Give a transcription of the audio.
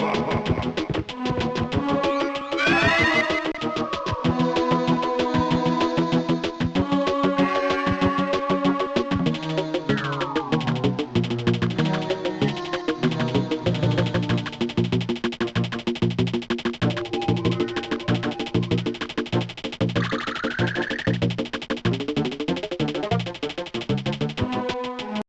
ba, ba, ba.